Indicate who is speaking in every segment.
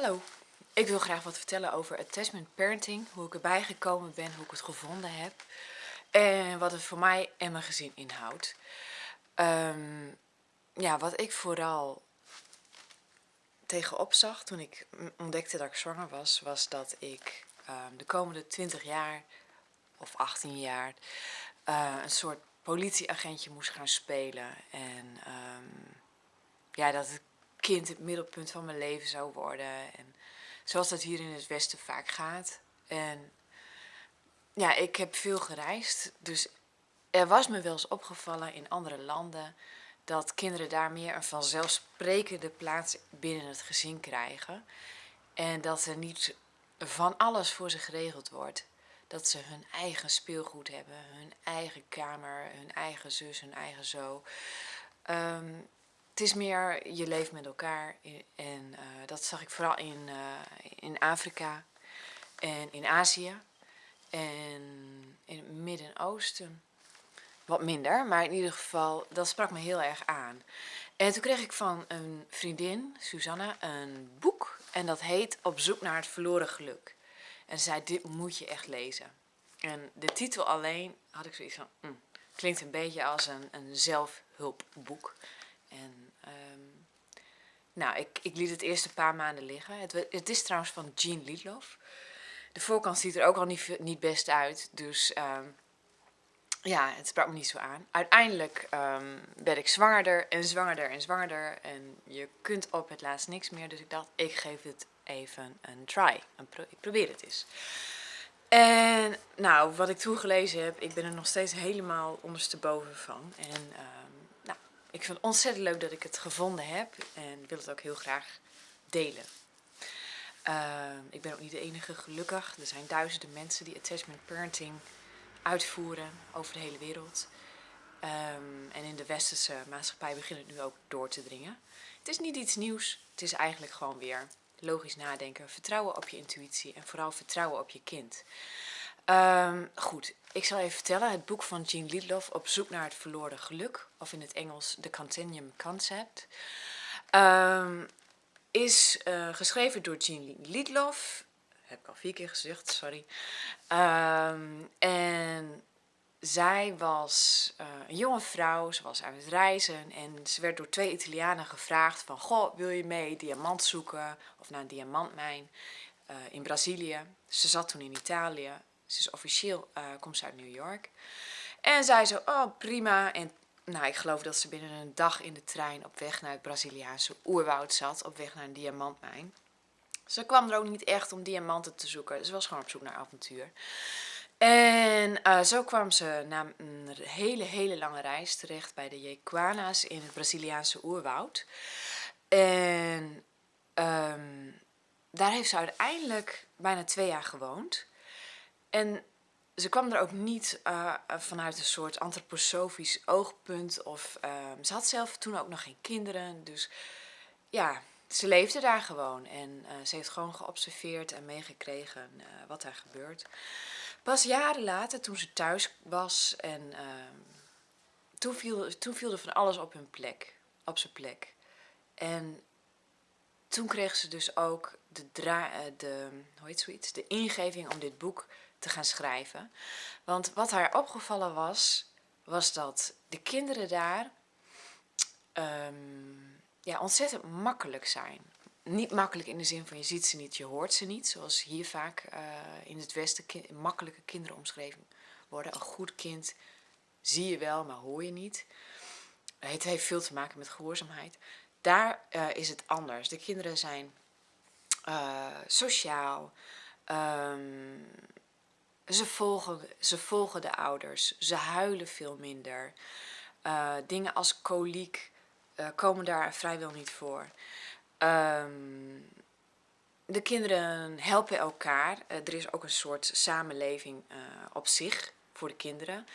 Speaker 1: Hallo, ik wil graag wat vertellen over attachment parenting, hoe ik erbij gekomen ben, hoe ik het gevonden heb en wat het voor mij en mijn gezin inhoudt. Ehm, ja, wat ik vooral tegenop zag toen ik ontdekte dat ik zwanger was, was dat ik ehm, de komende 20 jaar of 18 jaar uh, een soort politieagentje moest gaan spelen en um, ja, dat het kind het middelpunt van mijn leven zou worden. En zoals dat hier in het Westen vaak gaat. En ja, ik heb veel gereisd. Dus er was me wel eens opgevallen in andere landen dat kinderen daar meer een vanzelfsprekende plaats binnen het gezin krijgen. En dat er niet van alles voor ze geregeld wordt. Dat ze hun eigen speelgoed hebben, hun eigen kamer, hun eigen zus, hun eigen zo. Um, het is meer, je leeft met elkaar en uh, dat zag ik vooral in, uh, in Afrika en in Azië en in het Midden-Oosten. Wat minder, maar in ieder geval, dat sprak me heel erg aan. En toen kreeg ik van een vriendin, Susanna, een boek en dat heet Op zoek naar het verloren geluk. En ze zei, dit moet je echt lezen. En de titel alleen had ik zoiets van, mm, klinkt een beetje als een, een zelfhulpboek. En um, nou, ik, ik liet het eerst een paar maanden liggen. Het, het is trouwens van Jean Liedloff. De voorkant ziet er ook al niet, niet best uit, dus um, ja, het sprak me niet zo aan. Uiteindelijk werd ik zwangerder en zwangerder en zwangerder en je kunt op het laatst niks meer. Dus ik dacht, ik geef het even een try. ik probeer het eens. En nou, wat ik toen gelezen heb, ik ben er nog steeds helemaal ondersteboven van. En ik vind het ontzettend leuk dat ik het gevonden heb en wil het ook heel graag delen. Uh, ik ben ook niet de enige gelukkig. Er zijn duizenden mensen die attachment parenting uitvoeren over de hele wereld. Um, en in de westerse maatschappij begint het nu ook door te dringen. Het is niet iets nieuws. Het is eigenlijk gewoon weer logisch nadenken, vertrouwen op je intuïtie en vooral vertrouwen op je kind. Um, goed, ik zal even vertellen. Het boek van Jean Liedloff, Op zoek naar het verloren geluk, of in het Engels The Continuum Concept, um, is uh, geschreven door Jean Liedloff. Heb ik al vier keer gezegd, sorry. Um, en zij was uh, een jonge vrouw, ze was aan het reizen en ze werd door twee Italianen gevraagd van... Goh, wil je mee diamant zoeken of naar een diamantmijn uh, in Brazilië? Ze zat toen in Italië ze is officieel, uh, komt ze uit New York. En zei zo, oh prima. En nou, ik geloof dat ze binnen een dag in de trein op weg naar het Braziliaanse oerwoud zat. Op weg naar een diamantmijn. Ze kwam er ook niet echt om diamanten te zoeken. Ze was gewoon op zoek naar avontuur. En uh, zo kwam ze na een hele, hele lange reis terecht bij de Jequana's in het Braziliaanse oerwoud. En um, daar heeft ze uiteindelijk bijna twee jaar gewoond. En ze kwam er ook niet uh, vanuit een soort antroposofisch oogpunt. Of, uh, ze had zelf toen ook nog geen kinderen. Dus ja, ze leefde daar gewoon. En uh, ze heeft gewoon geobserveerd en meegekregen wat er gebeurt. Pas jaren later, toen ze thuis was, en ehm, toen, viel, toen viel er van alles op hun plek. Op zijn plek. En toen kreeg ze dus ook de, dra de, hoe heet zoiets, de ingeving om dit boek te gaan schrijven. Want wat haar opgevallen was, was dat de kinderen daar um, ja, ontzettend makkelijk zijn. Niet makkelijk in de zin van je ziet ze niet, je hoort ze niet. Zoals hier vaak uh, in het Westen makkelijke kinderen omschreven worden. Een goed kind zie je wel, maar hoor je niet. Het heeft veel te maken met gehoorzaamheid. Daar uh, is het anders. De kinderen zijn uh, sociaal, um, ze volgen, ze volgen de ouders, ze huilen veel minder. Uh, dingen als koliek uh, komen daar vrijwel niet voor. Um, de kinderen helpen elkaar. Er is ook een soort samenleving op zich voor de kinderen.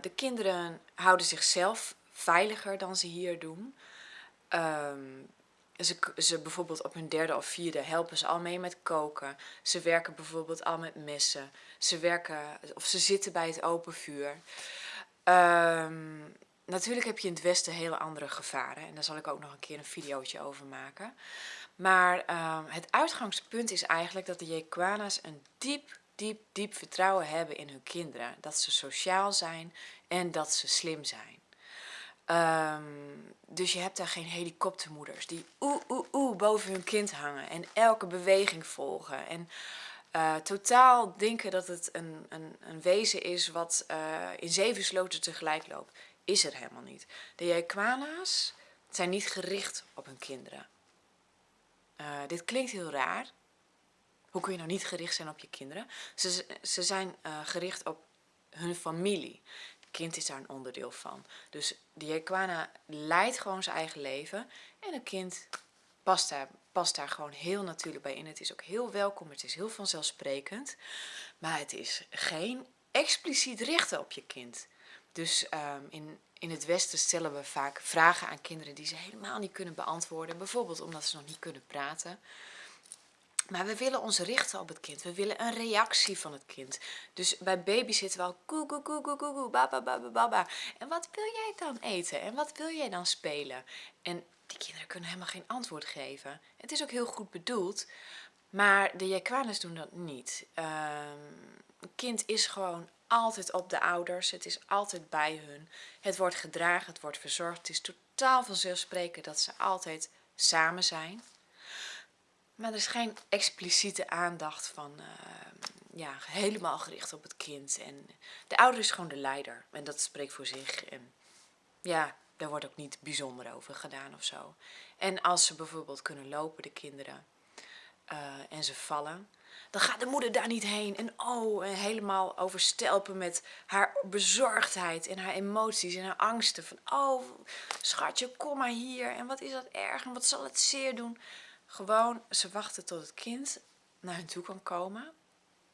Speaker 1: de kinderen houden zichzelf veiliger dan ze hier doen. Um, ze, ze bijvoorbeeld op hun derde of vierde helpen ze al mee met koken. Ze werken bijvoorbeeld al met messen. Ze werken, of ze zitten bij het open vuur. Um, natuurlijk heb je in het Westen hele andere gevaren. En daar zal ik ook nog een keer een videootje over maken. Maar ehm, het uitgangspunt is eigenlijk dat de Jequana's een diep, diep, diep vertrouwen hebben in hun kinderen. Dat ze sociaal zijn en dat ze slim zijn. Ehm, dus je hebt daar geen helikoptermoeders die oeh, oeh, oeh boven hun kind hangen en elke beweging volgen. En uh, totaal denken dat het een, een, een wezen is wat uh, in zeven sloten tegelijk loopt. Is er helemaal niet. De Jequana's zijn niet gericht op hun kinderen. Uh, dit klinkt heel raar. Hoe kun je nou niet gericht zijn op je kinderen? Ze, ze zijn gericht op hun familie kind is daar een onderdeel van. Dus de Jequana leidt gewoon zijn eigen leven en een kind past daar, past daar gewoon heel natuurlijk bij in. Het is ook heel welkom, het is heel vanzelfsprekend, maar het is geen expliciet richten op je kind. Dus um, in, in het Westen stellen we vaak vragen aan kinderen die ze helemaal niet kunnen beantwoorden. Bijvoorbeeld omdat ze nog niet kunnen praten. Maar we willen ons richten op het kind. We willen een reactie van het kind. Dus bij baby zitten we al koe koe koe koe koe baba baba baba. En wat wil jij dan eten? En wat wil jij dan spelen? En die kinderen kunnen helemaal geen antwoord geven. Het is ook heel goed bedoeld. Maar de Jequanes doen dat niet. Een kind is gewoon altijd op de ouders. Het is altijd bij hun. Het wordt gedragen, het wordt verzorgd. Het is totaal vanzelfsprekend dat ze altijd samen zijn. Maar er is geen expliciete aandacht van, uh, ja, helemaal gericht op het kind. En de ouder is gewoon de leider. En dat spreekt voor zich. En ja, daar wordt ook niet bijzonder over gedaan of zo. En als ze bijvoorbeeld kunnen lopen, de kinderen, uh, en ze vallen, dan gaat de moeder daar niet heen. En oh, en helemaal overstelpen met haar bezorgdheid en haar emoties en haar angsten. Van oh, schatje, kom maar hier. En wat is dat erg en wat zal het zeer doen? Gewoon, ze wachten tot het kind naar hun toe kan komen.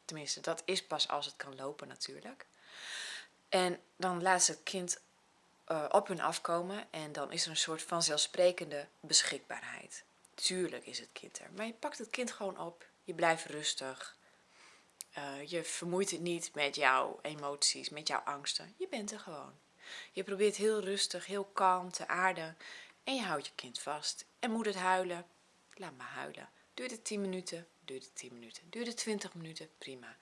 Speaker 1: Tenminste, dat is pas als het kan lopen natuurlijk. En dan laat ze het kind uh, op hun afkomen en dan is er een soort vanzelfsprekende beschikbaarheid. Tuurlijk is het kind er, maar je pakt het kind gewoon op, je blijft rustig. Uh, je vermoeit het niet met jouw emoties, met jouw angsten. Je bent er gewoon. Je probeert heel rustig, heel kalm te aarden en je houdt je kind vast. En moet het huilen, laat me huilen. Duurt het 10 minuten, duurt het 10 minuten. Duurt het 20 minuten, prima.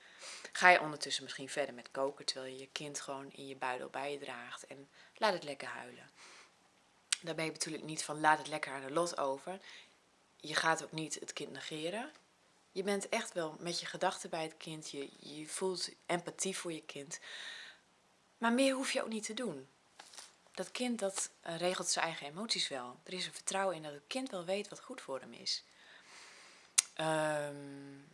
Speaker 1: Ga je ondertussen misschien verder met koken terwijl je je kind gewoon in je buidel bij je draagt en laat het lekker huilen. Daarmee bedoel ik niet van laat het lekker aan de lot over. Je gaat ook niet het kind negeren. Je bent echt wel met je gedachten bij het kind. Je, je voelt empathie voor je kind. Maar meer hoef je ook niet te doen dat kind dat uh, regelt zijn eigen emoties wel. Er is een vertrouwen in dat het kind wel weet wat goed voor hem is. Um,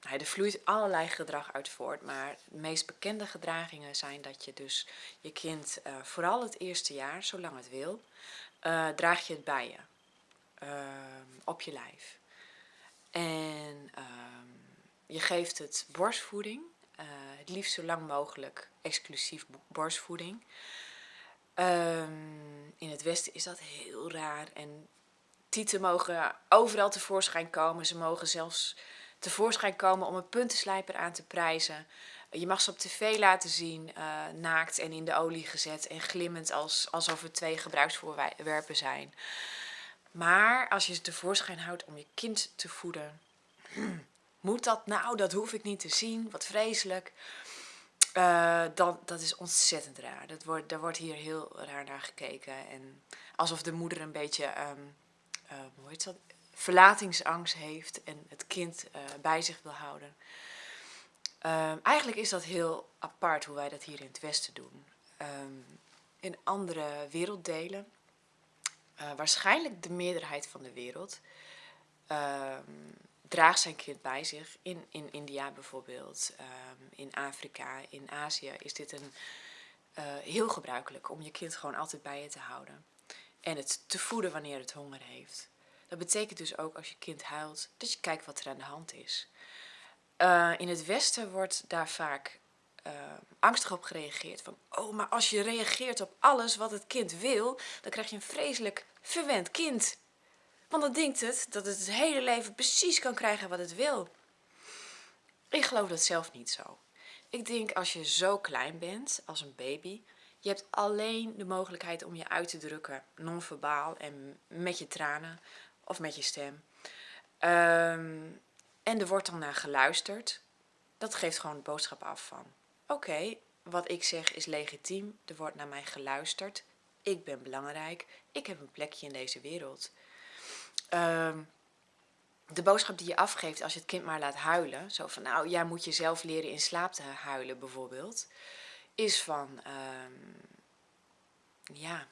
Speaker 1: er vloeit allerlei gedrag uit voort, maar de meest bekende gedragingen zijn dat je dus je kind, uh, vooral het eerste jaar, zolang het wil, uh, draag je het bij je. Uh, op je lijf. En ehm, je geeft het borstvoeding, het liefst zo lang mogelijk exclusief borstvoeding. Um, in het westen is dat heel raar en tieten mogen overal tevoorschijn komen. Ze mogen zelfs tevoorschijn komen om een puntenslijper aan te prijzen. Je mag ze op tv laten zien, uh, naakt en in de olie gezet en glimmend als, alsof het twee gebruiksvoorwerpen zijn. Maar als je ze tevoorschijn houdt om je kind te voeden, moet dat nou? Dat hoef ik niet te zien, wat vreselijk. Uh, dan, dat is ontzettend raar. Dat wordt, daar wordt hier heel raar naar gekeken. En alsof de moeder een beetje um, uh, hoe heet dat? verlatingsangst heeft en het kind uh, bij zich wil houden. Uh, eigenlijk is dat heel apart hoe wij dat hier in het Westen doen. Um, in andere werelddelen, waarschijnlijk de meerderheid van de wereld, draagt zijn kind bij zich. In, in India bijvoorbeeld, um, in Afrika, in Azië is dit een, uh, heel gebruikelijk om je kind gewoon altijd bij je te houden. En het te voeden wanneer het honger heeft. Dat betekent dus ook als je kind huilt, dat je kijkt wat er aan de hand is. Uh, in het Westen wordt daar vaak uh, angstig op gereageerd. Van, oh, maar als je reageert op alles wat het kind wil, dan krijg je een vreselijk verwend kind. Want dan denkt het dat het het hele leven precies kan krijgen wat het wil. Ik geloof dat zelf niet zo. Ik denk als je zo klein bent, als een baby, Je hebt alleen de mogelijkheid om je uit te drukken, non-verbaal en met je tranen of met je stem. Ehm, en er wordt dan naar geluisterd. Dat geeft gewoon de boodschap af van, oké, wat ik zeg is legitiem, er wordt naar mij geluisterd, ik ben belangrijk, ik heb een plekje in deze wereld. Um, de boodschap die je afgeeft als je het kind maar laat huilen, zo van nou, jij moet jezelf leren in slaap te huilen bijvoorbeeld, is van, um, ja,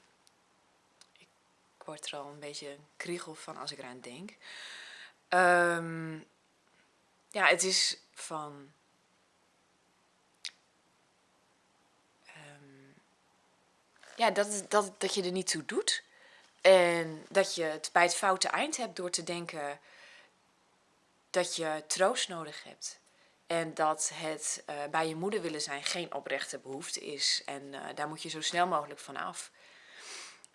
Speaker 1: ik word er al een beetje kriegel van als ik eraan denk. Um, ja, het is van, ja, dat, dat, dat je er niet toe doet. En dat je het bij het foute eind hebt door te denken dat je troost nodig hebt. En dat het uh, bij je moeder willen zijn geen oprechte behoefte is. En uh, daar moet je zo snel mogelijk van af.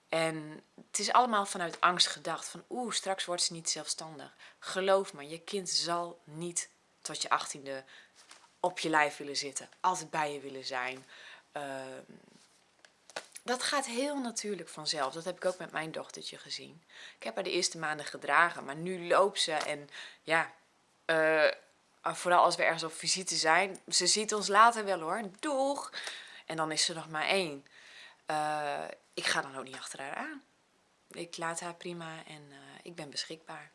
Speaker 1: En het is allemaal vanuit angst gedacht. Van oeh, straks wordt ze niet zelfstandig. Geloof me, je kind zal niet tot je achttiende op je lijf willen zitten. Altijd bij je willen zijn. Uh, dat gaat heel natuurlijk vanzelf. Dat heb ik ook met mijn dochtertje gezien. Ik heb haar de eerste maanden gedragen, maar nu loopt ze en ja, uh, vooral als we ergens op visite zijn, ze ziet ons later wel hoor, doeg! En dan is ze nog maar één. Uh, ik ga dan ook niet achter haar aan. Ik laat haar prima en uh, ik ben beschikbaar.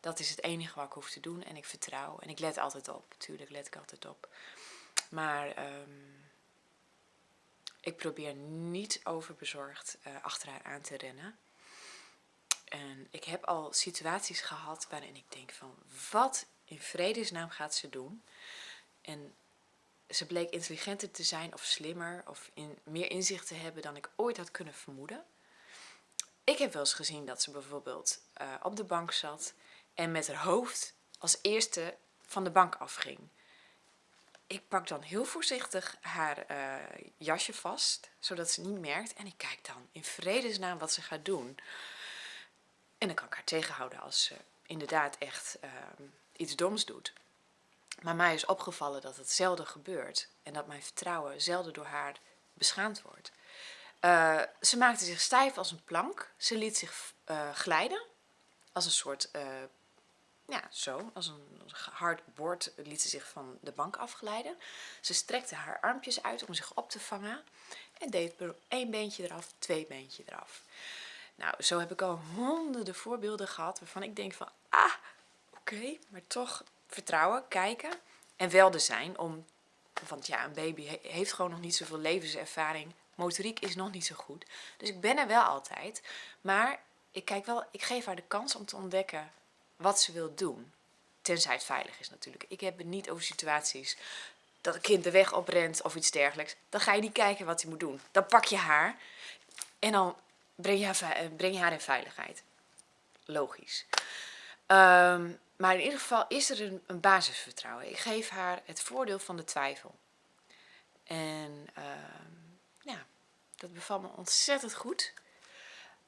Speaker 1: Dat is het enige wat ik hoef te doen en ik vertrouw. En ik let altijd op, tuurlijk let ik altijd op. Maar um, ik probeer niet overbezorgd uh, achter haar aan te rennen. En ik heb al situaties gehad waarin ik denk van, wat in vredesnaam gaat ze doen? En ze bleek intelligenter te zijn of slimmer of in, meer inzicht te hebben dan ik ooit had kunnen vermoeden. Ik heb wel eens gezien dat ze bijvoorbeeld uh, op de bank zat en met haar hoofd als eerste van de bank afging. Ik pak dan heel voorzichtig haar uh, jasje vast, zodat ze niet merkt. En ik kijk dan in vredesnaam wat ze gaat doen. En dan kan ik haar tegenhouden als ze inderdaad echt uh, iets doms doet. Maar mij is opgevallen dat het zelden gebeurt. En dat mijn vertrouwen zelden door haar beschaamd wordt. Uh, ze maakte zich stijf als een plank. Ze liet zich uh, glijden. Als een soort, ja zo, als een hard bord liet ze zich van de bank afglijden. Ze strekte haar armpjes uit om zich op te vangen. En deed één beentje eraf, twee beentje eraf. Nou, zo heb ik al honderden voorbeelden gehad waarvan ik denk van, ah, oké, maar toch vertrouwen, kijken en wel zijn om, want ja, een baby heeft gewoon nog niet zoveel levenservaring, motoriek is nog niet zo goed. Dus ik ben er wel altijd, maar ik kijk wel, ik geef haar de kans om te ontdekken wat ze wil doen. Tenzij het veilig is natuurlijk. Ik heb het niet over situaties dat een kind de weg oprent of iets dergelijks. Dan ga je niet kijken wat hij moet doen. Dan pak je haar en dan breng je haar, eh, breng haar in veiligheid. Logisch. Um, maar in ieder geval is er een, een, basisvertrouwen. Ik geef haar het voordeel van de twijfel. En um, ja, dat bevalt me ontzettend goed.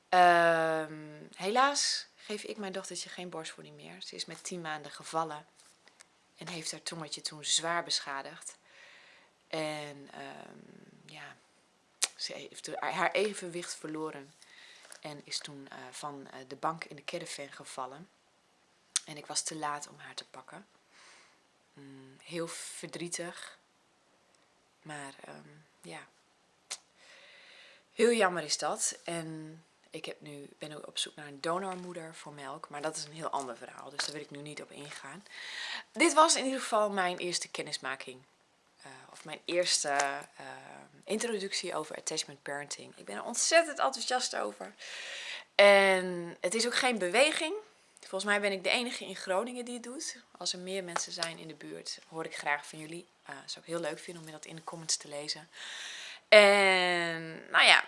Speaker 1: Um, helaas geef ik mijn dochtertje geen borstvoeding meer. Ze is met 10 maanden gevallen en heeft haar tongetje toen zwaar beschadigd. En ja, ze heeft haar evenwicht verloren en is toen uh, van uh, de bank in de caravan gevallen. En ik was te laat om haar te pakken. Mm, heel verdrietig. Maar um, ja, heel jammer is dat. En ik heb nu, ben nu op zoek naar een donormoeder voor melk. Maar dat is een heel ander verhaal, dus daar wil ik nu niet op ingaan. Dit was in ieder geval mijn eerste kennismaking. Uh, of mijn eerste uh, introductie over attachment parenting. Ik ben er ontzettend enthousiast over. En het is ook geen beweging. Volgens mij ben ik de enige in Groningen die het doet. Als er meer mensen zijn in de buurt, hoor ik graag van jullie. Uh, zou ik heel leuk vinden om dat in de comments te lezen. En nou ja,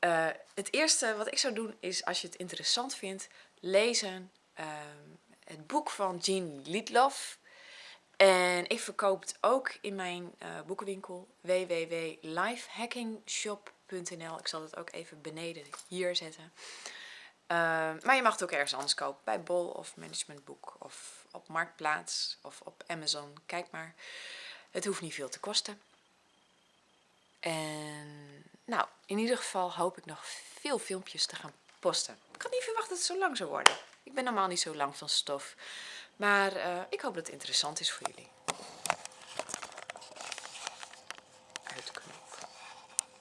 Speaker 1: uh, het eerste wat ik zou doen is, als je het interessant vindt, lezen uh, het boek van Jean Liedloff. En ik verkoop het ook in mijn uh, boekenwinkel www.lifehackingshop.nl. Ik zal het ook even beneden hier zetten. Uh, maar je mag het ook ergens anders kopen. Bij Bol of Managementboek of op Marktplaats of op Amazon. Kijk maar. Het hoeft niet veel te kosten. En nou, in ieder geval hoop ik nog veel filmpjes te gaan posten. Ik had niet verwacht dat het zo lang zou worden. Ik ben normaal niet zo lang van stof. Maar uh, ik hoop dat het interessant is voor jullie.